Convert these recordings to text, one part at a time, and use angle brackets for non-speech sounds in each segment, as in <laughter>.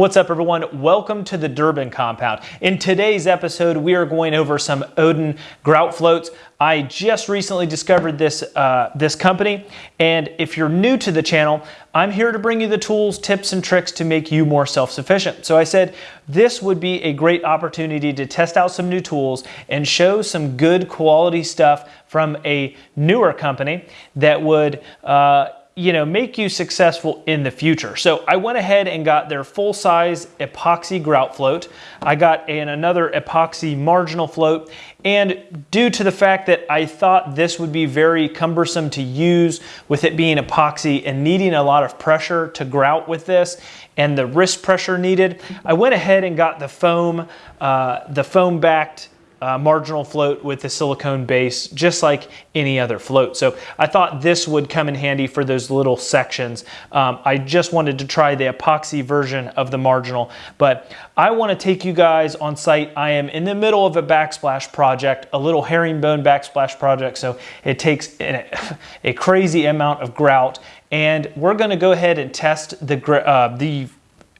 What's up everyone? Welcome to the Durbin Compound. In today's episode, we are going over some Odin grout floats. I just recently discovered this, uh, this company, and if you're new to the channel, I'm here to bring you the tools, tips, and tricks to make you more self-sufficient. So I said this would be a great opportunity to test out some new tools and show some good quality stuff from a newer company that would uh, you know, make you successful in the future. So I went ahead and got their full size epoxy grout float. I got an, another epoxy marginal float. And due to the fact that I thought this would be very cumbersome to use with it being epoxy and needing a lot of pressure to grout with this and the wrist pressure needed, I went ahead and got the foam, uh, the foam backed uh, marginal float with the silicone base, just like any other float. So I thought this would come in handy for those little sections. Um, I just wanted to try the epoxy version of the marginal, but I wanna take you guys on site. I am in the middle of a backsplash project, a little herringbone backsplash project. So it takes <laughs> a crazy amount of grout and we're gonna go ahead and test the, uh, the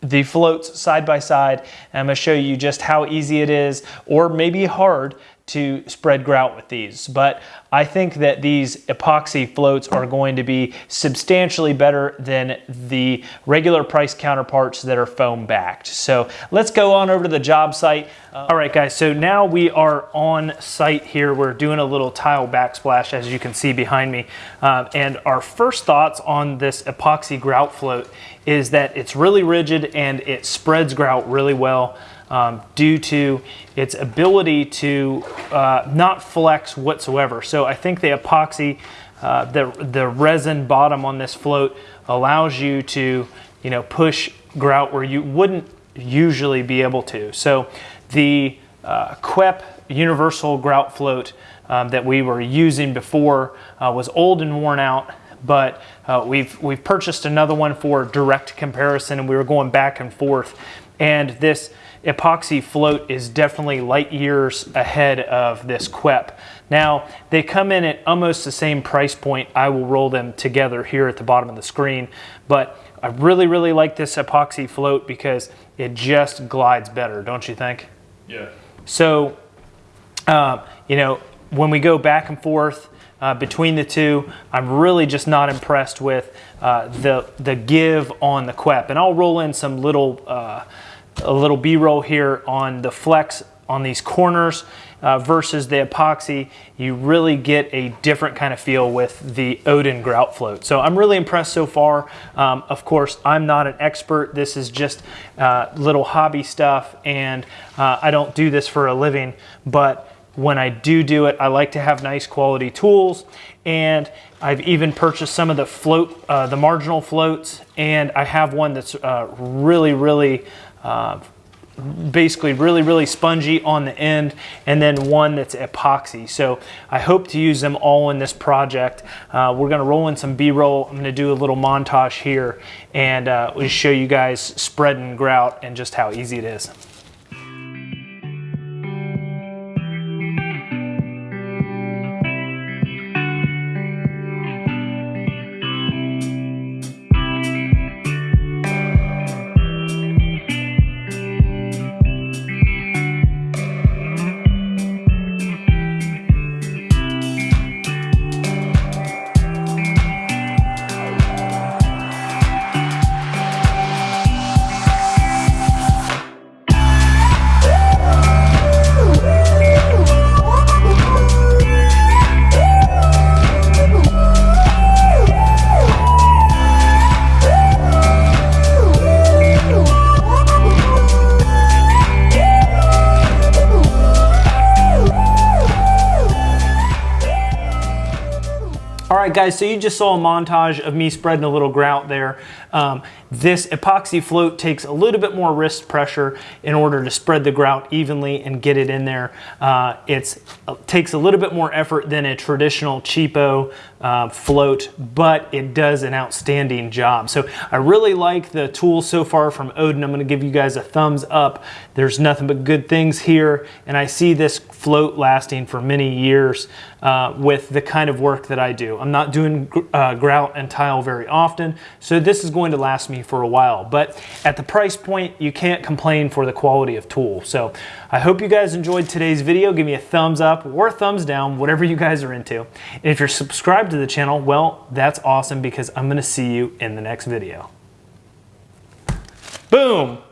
the floats side by side. I'm gonna show you just how easy it is or maybe hard to spread grout with these. But I think that these epoxy floats are going to be substantially better than the regular price counterparts that are foam backed. So let's go on over to the job site. Uh, all right guys, so now we are on site here. We're doing a little tile backsplash as you can see behind me. Uh, and our first thoughts on this epoxy grout float is that it's really rigid and it spreads grout really well um, due to its ability to uh, not flex whatsoever. So I think the epoxy, uh, the, the resin bottom on this float allows you to you know, push grout where you wouldn't usually be able to. So the uh, QEP universal grout float um, that we were using before uh, was old and worn out but uh, we've we've purchased another one for direct comparison and we were going back and forth and this epoxy float is definitely light years ahead of this QEP. Now, they come in at almost the same price point. I will roll them together here at the bottom of the screen, but I really, really like this epoxy float because it just glides better, don't you think? Yeah. So, uh, you know, when we go back and forth uh, between the two, I'm really just not impressed with uh, the, the give on the QEP. And I'll roll in some little uh, a little B-roll here on the flex on these corners uh, versus the epoxy, you really get a different kind of feel with the Odin grout float. So I'm really impressed so far. Um, of course, I'm not an expert. This is just uh, little hobby stuff and uh, I don't do this for a living, but when I do do it, I like to have nice quality tools and I've even purchased some of the float, uh, the marginal floats and I have one that's uh, really, really uh, basically really, really spongy on the end, and then one that's epoxy. So I hope to use them all in this project. Uh, we're gonna roll in some B-roll. I'm gonna do a little montage here, and uh, we'll show you guys spreading grout and just how easy it is. Right, guys, so you just saw a montage of me spreading a little grout there. Um, this epoxy float takes a little bit more wrist pressure in order to spread the grout evenly and get it in there. Uh, it uh, takes a little bit more effort than a traditional cheapo uh, float, but it does an outstanding job. So I really like the tool so far from Odin. I'm gonna give you guys a thumbs up. There's nothing but good things here, and I see this float lasting for many years uh, with the kind of work that I do. I'm not doing uh, grout and tile very often, so this is going to last me for a while. But at the price point, you can't complain for the quality of tool. So I hope you guys enjoyed today's video. Give me a thumbs up or thumbs down, whatever you guys are into. And if you're subscribed to the channel, well, that's awesome because I'm gonna see you in the next video. Boom!